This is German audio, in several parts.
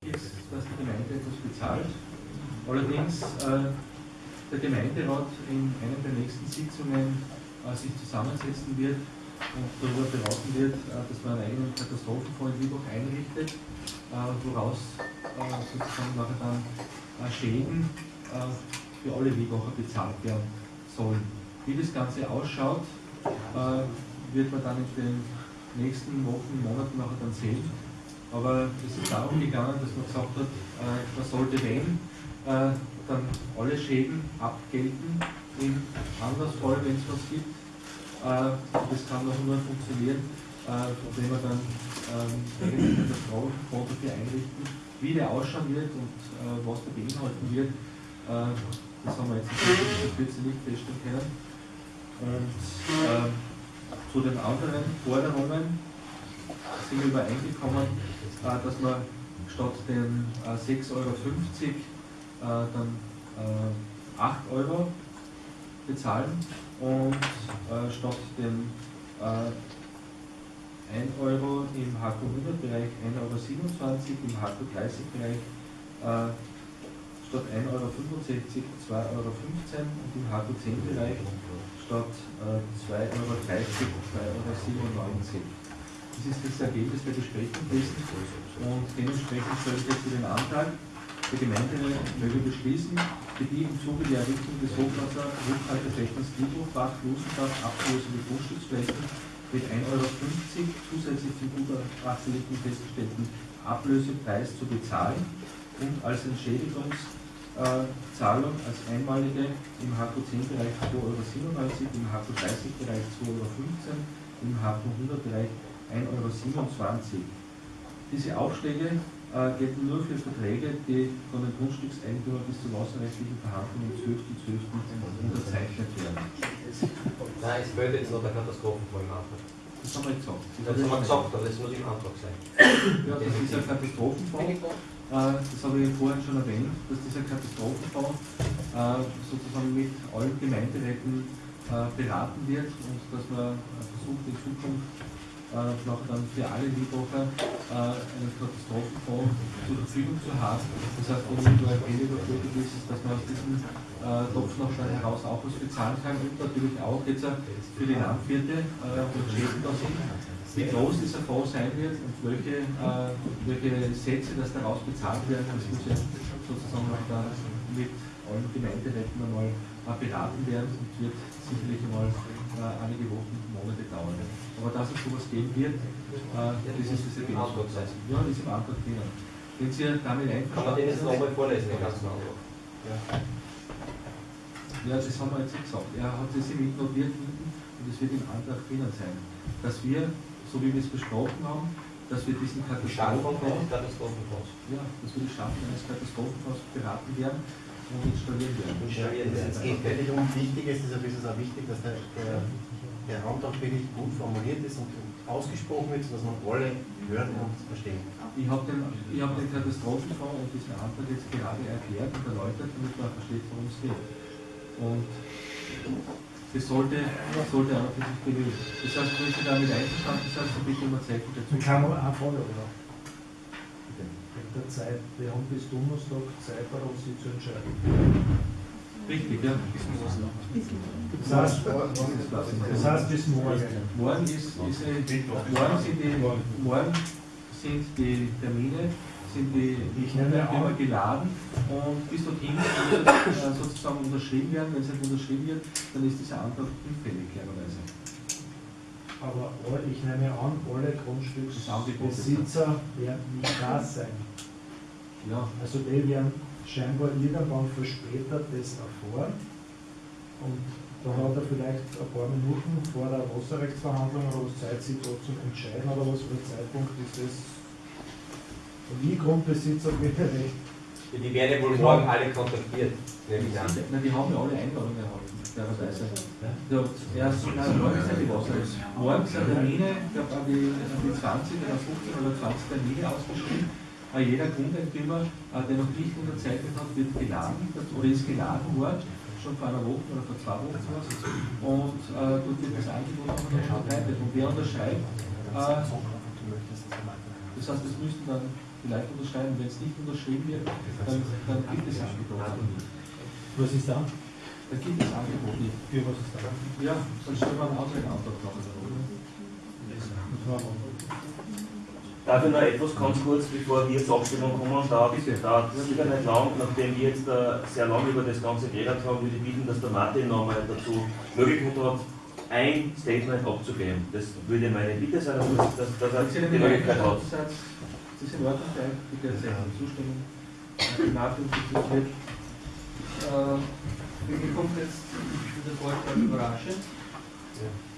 ist, dass die Gemeinde etwas bezahlt. Allerdings äh, der Gemeinderat in einer der nächsten Sitzungen äh, sich zusammensetzen wird und darüber beraten wird, äh, dass man einen eigenen Katastrophenfonds in Lübeck einrichtet, äh, woraus äh, sozusagen nachher dann äh, Schäden für alle Lübecker bezahlt werden sollen. Wie das Ganze ausschaut, wird man dann in den nächsten Wochen, Monaten nachher dann sehen. Aber es ist darum gegangen, dass man gesagt hat, man sollte, wenn, dann alle Schäden abgelten im Andersfall, wenn es was gibt. Äh, das kann auch nur funktionieren, äh, wenn wir dann ähm, einen Katastrophenkonto für einrichten. Wie der ausschauen wird und äh, was da beinhalten wird, äh, das haben wir jetzt in Kürze nicht feststellen können. Und äh, zu den anderen Forderungen wir übereingekommen, äh, dass man statt den 6,50 Euro dann 8 Euro bezahlen und äh, statt äh, 1 Euro im HQ100-Bereich 1,27 Euro, im HQ30-Bereich äh, statt 1,65 Euro 2,15 Euro und im HQ10-Bereich statt äh, 2,30 Euro 2,97 Euro. Das ist das Ergebnis der Besprechung gewesen. Und dementsprechend stelle ich jetzt den Antrag, der Gemeinde möge beschließen, für die im Zuge der Errichtung des Hochwasser Rückhalteflächens Friedhofbach, Flussenbach, abgelösende Grundstücksflächen mit 1,50 Euro zusätzlich zum gutachterlichen festgestellten Ablösepreis zu bezahlen und als Entschädigungszahlung als einmalige im HQ10-Bereich 2,97 Euro, im HQ30-Bereich 2,15 Euro, im HQ100-Bereich 1,27 Euro. Diese Aufschläge äh, gelten nur für Verträge, die von den Grundstückseigentümern bis zur wasserrechtlichen Verhandlung am 12.12. .12. unterzeichnet werden. Nein, es fehlt jetzt noch der Katastrophenfall im Antrag. Das haben wir gesagt. Das, das haben wir gesagt, aber das muss im Antrag sein. Ja, das ist ein Katastrophenfonds. Äh, das habe ich vorhin schon erwähnt, dass dieser Katastrophenfonds äh, sozusagen mit allen Gemeinderäten beraten wird und dass man versucht in Zukunft äh, noch dann für alle Liebhofer äh, einen Katastrophenfonds zur Verfügung zu haben. Das heißt, man nur ein Geld überflutet ist, dass man aus diesem äh, Topf noch dann heraus auch was bezahlen kann und natürlich auch jetzt äh, für die Landwirte, äh, wo Schäden da sind, wie groß dieser Fonds sein wird und welche, äh, welche Sätze das daraus bezahlt werden, das muss jetzt sozusagen noch dann mit allen Gemeinderäten einmal beraten werden und wird sicherlich einmal einige Wochen, Monate dauern. Aber dass es sowas geben wird, äh, das ist das Ergebnis. Ja, das ist im Antrag drinnen. Wenn Sie damit einverstanden Kann man den jetzt nochmal vorlesen, den ganzen Antrag? Ja. ja, das haben wir jetzt gesagt. Er hat das mit notiert und es wird im Antrag drinnen sein, dass wir, so wie wir es besprochen haben, dass wir diesen Katastrophenfonds, ja, dass wir die Schaffung eines Katastrophenfonds beraten werden und installieren werden. Installieren werden. Es geht völlig um Wichtiges, deshalb ist es auch wichtig, dass der, der der Antrag wirklich gut formuliert ist und ausgesprochen wird, sodass man alle hören und verstehen. Ich habe den, hab den Katastrophenfonds und diesen Antrag jetzt gerade erklärt und erläutert, damit man versteht, worum es geht. Und das sollte, sollte auch für sich genügen. Das heißt, wenn Sie damit einverstanden sind, dann bitte um ein Zeichen dazu. Ich kann eine Frage, oder? Der Zeit, wir haben bis Donnerstag Zeit, darauf Sie zu entscheiden. Richtig, ja. Das heißt, das heißt bis morgen. Morgen, ist, ist ein, morgen, sind die, morgen sind die Termine, sind die immer geladen und bis dorthin muss äh, sozusagen unterschrieben werden. Wenn es nicht unterschrieben wird, dann ist dieser Antrag hinfällig, klarerweise. Aber ich nehme an, alle Grundstücksbesitzer werden nicht da sein. Ja. Also die werden scheinbar irgendwann verspätet das erfahren. Und da hat er vielleicht ein paar Minuten vor der Wasserrechtsverhandlung oder was Zeit, sich da zu entscheiden oder was für ein Zeitpunkt ist das. Ich Grundbesitzer bitte recht. Die werden wohl morgen alle kontaktiert, nehme ich an. Nein, die haben ja alle Einladungen erhalten, fairerweise. Ja. Erst morgen sind die Wasserrechts. Morgen sind Termine, ich glaube an die, an die 20 oder 15 oder 20 Termine ausgeschrieben jeder Grundeigentümer, äh, der noch nicht unterzeichnet hat, wird geladen oder ist geladen worden, schon vor einer Woche oder vor zwei Wochen sowas. Und äh, dort wird das Angebot auch noch verbreitet. Und wer unterschreibt, äh, das heißt, es müssten dann vielleicht unterschreiben. Wenn es nicht unterschrieben wird, dann, dann gibt es Angebot nicht. Was ist da? Dann gibt es Angebot nicht. Für was ist da? Ja, dann stellen wir einen Ausweigantrag machen. Darf ich noch etwas ganz kurz, bevor wir zur Abstimmung kommen, dauert es sicher nicht lang, nachdem wir jetzt uh, sehr lange über das Ganze geredet haben, würde ich bitten, dass der Martin nochmal dazu Möglichkeit hat, ein Statement abzugeben. Das würde meine Bitte sein, dass, dass, dass er die Möglichkeit hat. Das ist in Ordnung, bitte zustimmen. Die. Äh, mir kommt jetzt dieser Vorschlag überraschend.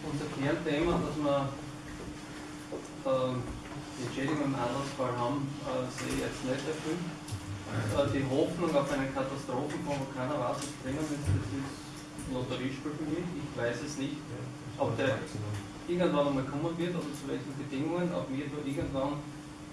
Unser Kernthema, dass wir äh, die Entschädigung im Anlassfall haben, äh, sehe ich jetzt nicht erfüllt. Äh, die Hoffnung auf einen Katastrophenfonds, wo keiner weiß, was drinnen ist, das ist Lotteriespiel für mich. Ich weiß es nicht, ob der irgendwann einmal kommen wird oder zu welchen Bedingungen, ob wir da irgendwann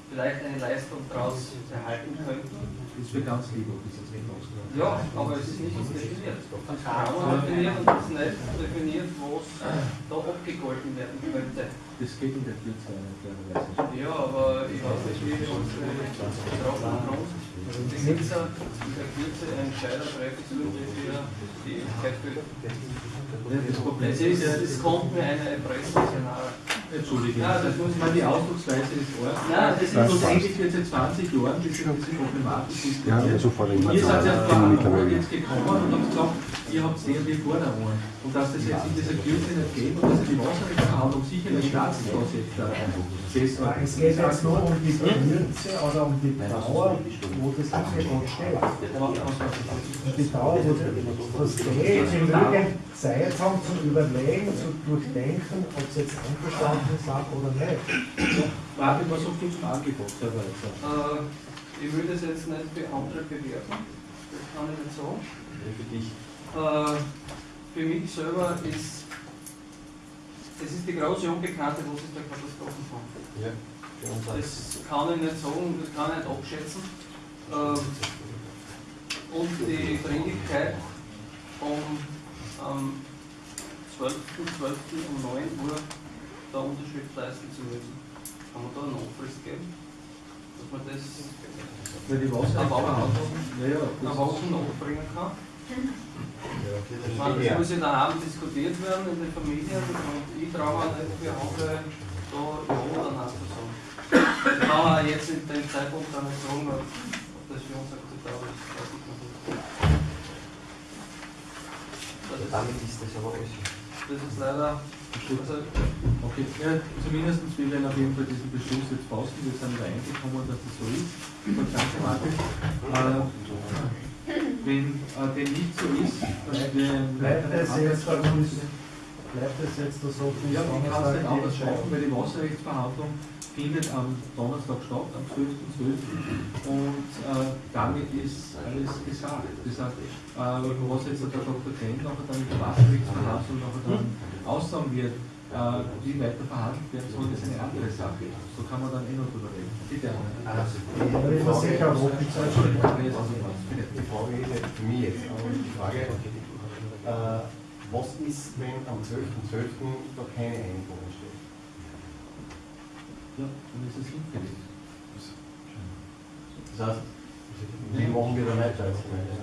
vielleicht eine Leistung daraus erhalten könnten. Das ist für ganz lieb, ob das jetzt nicht Ja, aber es ist nicht definiert. Ganz genau definiert und es ist nicht definiert, was da abgegolten werden könnte. Das geht in der Kürze klarerweise. Ja, aber ich weiß nicht, wie wir uns betroffen haben. Die Sitzer in der Kürze einen Entscheider treffen sollen, für die Ewigkeit für. Das Problem Es, ist, es kommt mir eine Erpressungsszenario. Entschuldigung, Ja, das muss ich meine, die Ausdrucksweise ist arg. Nein, das ist Schlussendlich wird seit 20 Jahren diese, diese Problematik diskutiert. Ja, aber sofort Ihr seid ja vor. Monat jetzt gekommen und habt gesagt, ihr habt sehr die Forderungen. Und dass das jetzt in dieser Kürze nicht geht und dass die Wasserrechtsverhandlung sicher nicht Staatslos jetzt da war. Es geht jetzt nur um die Kürze oder um die Dauer, wo das Angebot steht. Und die Dauer, wo das steht, sie genügend Zeit haben zum Überlegen, zu durchdenken, ob sie jetzt einverstanden sind oder nicht. Martin, was sagt ihr zum Angebot, Herr Weizer? Äh, ich würde es jetzt nicht für andere bewerten. Das kann ich nicht sagen. Für dich. Äh, für mich selber ist es ist die große Unbekannte, was ist der Katastrophenfonds. Ja. Das kann ich nicht sagen, das kann ich nicht abschätzen. Äh, und die Dringlichkeit, um am 12.12. um 9 Uhr da Unterschrift leisten zu müssen. Kann man da eine Nachfrist geben? Dass man das nach Wochen nachbringen kann? Ja, Ich meine, das ja. muss in der Abend diskutiert werden in den Familien und ich traue mir nicht für andere da Ja oder Nein zu sagen. Ich kann auch jetzt in dem Zeitpunkt auch nicht sagen, ob das für uns akzeptabel ist. Ich. Das ist, Damit ist das aber alles. das ist leider. Also, Okay, ja, zumindest wir werden auf jeden Fall diesen Beschluss jetzt fassen. Wir sind übereingekommen, dass das so ist. Und danke, Martin. Äh, wenn äh, dem nicht so ist, dass wir Bleibt es jetzt, bleibt es jetzt so bis Ja, ich kann es nicht die anders Entscheidung? weil die Wasserrechtsverhandlung findet am Donnerstag statt, am 12.12. Und äh, damit ist alles gesagt. Das heißt, äh, was jetzt der Dr. Krenn nachher dann mit der Wasserrechtsverhandlung nachher dann aussagen wird, wie weiter verhandelt werden soll, ist eine andere Sache. So kann man dann eh noch drüber reden. Bitte. Also, Da wird man sicher auch die Zeit schon Die Frage ist für mich jetzt, aber die Frage, äh, was ist, wenn am 12.12. da keine Einigung entsteht? Ja, dann ist es hinfällig. Das heißt, wie machen wir da weiter als Gemeinde?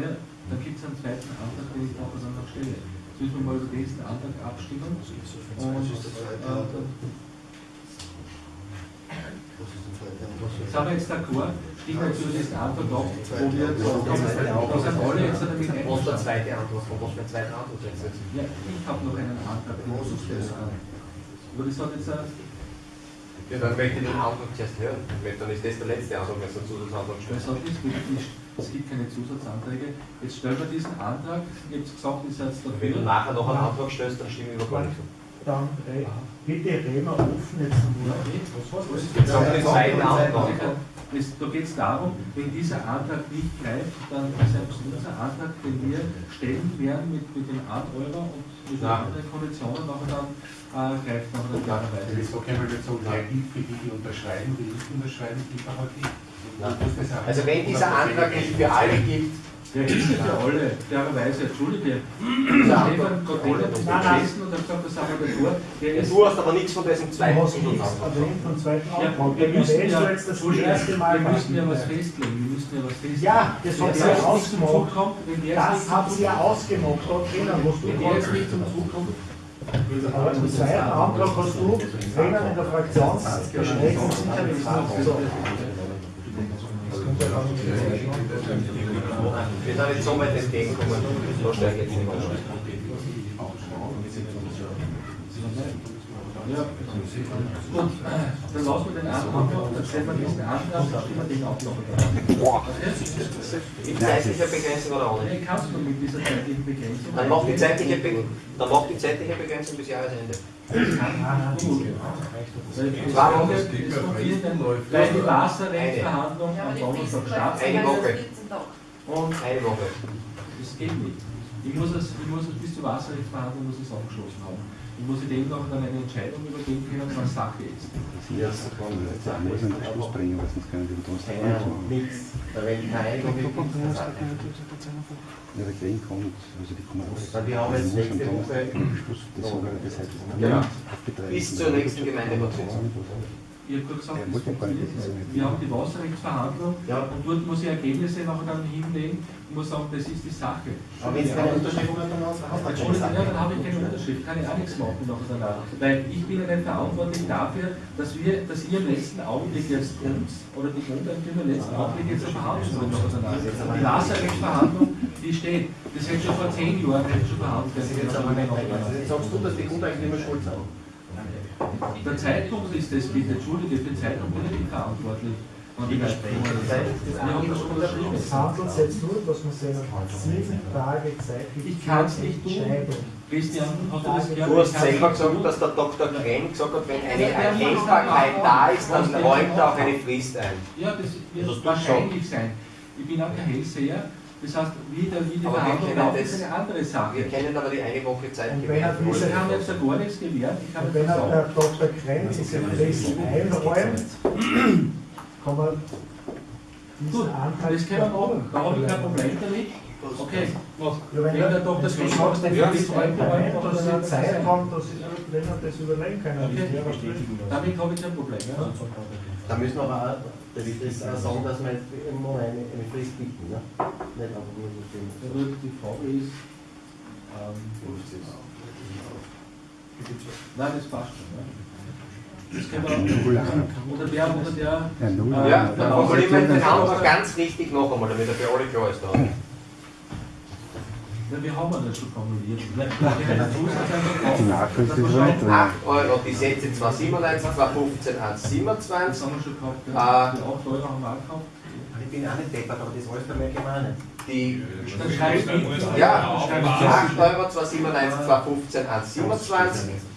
Ja, dann gibt es einen zweiten Antrag, den ich dann noch stelle. Müssen wir mal über diesen Antrag abstimmen. Und äh, Sind wir jetzt d'accord, stimmen wir zu diesem Antrag ab, wo wir da sind alle jetzt damit Was der zweite Antwort, von was für zweiten jetzt? Ja, ich habe noch einen Antrag, den ich stellen. Aber das hat jetzt ein, Ja, dann möchte ich den Antrag zuerst hören. Dann ist das der letzte Antrag, wenn es einen Zusatzantrag stellt. hat nichts mit, es gibt keine Zusatzanträge. Jetzt stellen wir diesen Antrag, ihr habt gesagt, ihr seid Wenn du nachher noch einen Antrag stellst, dann stimmen wir gar nicht. Dann re- bitte reden wir offen jetzt Ja, einmal. eh. Was ist den zweiten Antrag. Es, da geht es darum, wenn dieser Antrag nicht greift, dann ist selbst unser Antrag, den wir stellen werden mit, mit den 8 Euro und mit den anderen Konditionen, nachher dann äh, greift nachher dann klarerweise. Das ist okay, weil wir der gilt für die, die unterschreiben, die nicht unterschreiben, gilt auch nicht. Also wenn dieser Antrag nicht für alle gilt, Der ist ja für alle, fairerweise, entschuldige. Stefan Gotteler ist am besten und hat gesagt, das haben wir davor. Der ist, Du hast aber nichts von diesem Du zweiten zweiten ja, Antrag. wir müssen ja, jetzt das erste Mal. wir müssen ja was festlegen, wir müssen ja was festlegen. Ja, das Wenn hat der sie ja jetzt nicht zum ausgemacht. Kommt, wenn Das nicht zum hat Zug sie ja kommt, ausgemacht, da drinnen, wo du wenn der jetzt nicht zum Zug kommt, Aber im zweiten Antrag hast du drinnen in der Fraktionsbesprechung sicher nicht. Wir sind jetzt so weit entgegengekommen, da steige ich jetzt nicht mehr. Ja, gut, dann lassen wir den Antrag, dann stellen wir diesen Antrag, dann stimmen wir den auch noch. Die zeitliche Begrenzung oder auch Nee, nicht? kannst du mit dieser zeitlichen Begrenzung. Dann macht die zeitliche, Be dann macht die zeitliche Begrenzung bis Jahresende. Gut. Zwei Wochen. Weil die Wasserrechtsverhandlung am Donnerstag stattfindet. Eine Woche. Und Eine Woche. das geht nicht. Ich muss es, ich muss es bis zur Wasserrechtsverhandlung muss ich es abgeschlossen haben. Ich muss dem noch dann eine Entscheidung übergeben können, was Sache ist. Ja, Das muss einen Schluss bringen, weil sonst können die mit uns ja, nichts. Da wenn keine nicht. Ja, der Green kommt, also die kommen raus. Weil wir haben jetzt Also nächste muss Woche- das sogar das heißt, Ja. Bis zur nächsten Gemeinderatssitzung. Ich habe gesagt, ich nicht wissen. nicht. wir haben die Wasserrechtsverhandlung Ja. und dort muss ich Ergebnisse nachher dann hinlegen und muss sagen, das ist die Sache. Aber wenn es keine Unterschrift Entschuldigung, ja, dann habe ich keine Unterschrift, kann ich auch nichts machen nachher danach. Weil ich bin ja nicht verantwortlich dafür, dass wir, dass ihr im letzten Augenblick jetzt uns oder die Grundeigentümer im letzten Augenblick jetzt eine Verhandlung nachher danach. Die Wasserrechtsverhandlung, die steht, das hätte schon vor zehn Jahren hätte schon verhandelt Das ist jetzt aber nicht also Jetzt sagst du, dass die Grundeigentümer schuld sind. Der Zeitpunkt ist das bitte, entschuldige, für den Zeitpunkt bin ich nicht verantwortlich. Das unterschrieben. Es handelt sich jetzt nur, dass man sich sieben Tage Zeit gibt. Ich kann's nicht tun. Entscheidung. Christian, hast du das gehört? Du hast Ich selber gesagt, dass der Dr. Krenn gesagt hat, wenn eine Erkennbarkeit da ist, dann räumt er auch eine Frist ein. Ja, das wird wahrscheinlich sein. Ich bin auch kein Hellseher. Das heißt, wie, der, wie die Aber wir Verhandlung ist eine andere Sache. Wir kennen aber die eine Woche Zeit gewährt. diese- Wir haben jetzt ja gar nichts gewährt. Ich wenn er der Dr. Krenz diese Frist einräumt, kann man gut, diesen Antrag das können wir machen. Da habe ich kein Problem damit. Okay, Ja, wenn er der Dr. wenn du Krenz sagst, sagt, der ja, Frist das einräumt, einräumt, dass dann soll Zeit das haben, dass wenn er das überlegen können. Okay. Das damit habe ich kein Problem. Ja. Da müssen wir aber auch, das ist auch sagen, dass wir jetzt immer eine, eine Frist bieten. Ne? Nicht einfach nur so gut, Die Frage ist, ähm, nein, das passt schon. Ja. Das können wir, oder der, oder der, Ja, null. Ja, dann formulieren wir den Antrag ganz richtig noch einmal, damit er für alle klar ist. Da. Ja, wir haben ja das schon formuliert. Die Nachricht ist nicht drin. 8 Euro, die Sätze 297, 215, Das 127. haben wir schon gehabt. Ah. Die 8 Euro haben wir auch gehabt. Ich bin auch nicht deppert, aber das alles bei mir gemeint. Die Dann. Ja, Dann schreibst du 8 Euro, 297, 215, 127.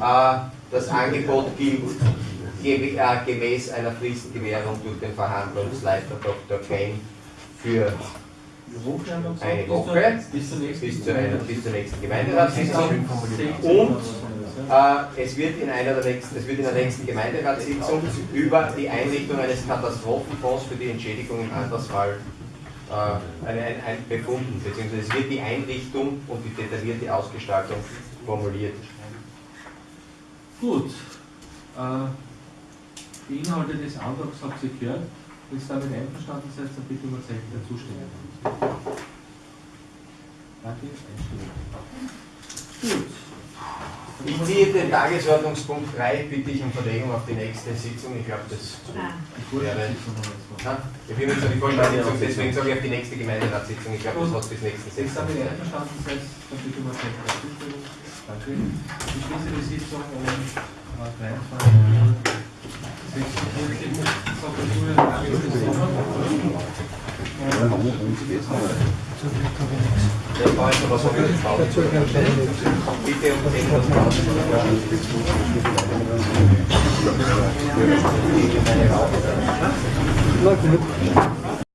Äh, Das Angebot gilt äh, gemäß einer Fristengewährung durch den Verhandlungsleiter Dr. Kane für Eine Woche. Bis zur nächsten bis zur, bis zur nächsten Gemeinderatssitzung. Und Äh, es wird in einer der nächsten, es wird in der nächsten Gemeinderatssitzung über die Einrichtung eines Katastrophenfonds für die Entschädigung im Andersfall äh, ein, ein, ein befunden, beziehungsweise es wird die Einrichtung und die detaillierte Ausgestaltung formuliert. Gut. Äh, die Inhalte des Antrags habt ihr gehört. Wenn ihr damit einverstanden seid, dann bitte um ein Zeichen der Zustimmung. Danke, einstimmig. Gut. Ich ziehe den Tagesordnungspunkt 3, bitte ich um Verlegung auf die nächste Sitzung. Ich glaube, das Die wäre. Vorsitzende haben wir jetzt. Na, bin jetzt auf die Vorstandssitzung, deswegen sage ich auf die nächste Gemeinderatssitzung. Ich glaube, das hat bis nächsten Wenn ihr damit Sitzung. einverstanden seid, dann bitte Zustimmung. Danke. Ich schließe die Sitzung um äh, 23 Uhr. 46 Uhr. Ja, haben wir uns geht's noch. Ja, da ist noch was auf die Pause. Bitte 10 Uhr Pause. Na gut.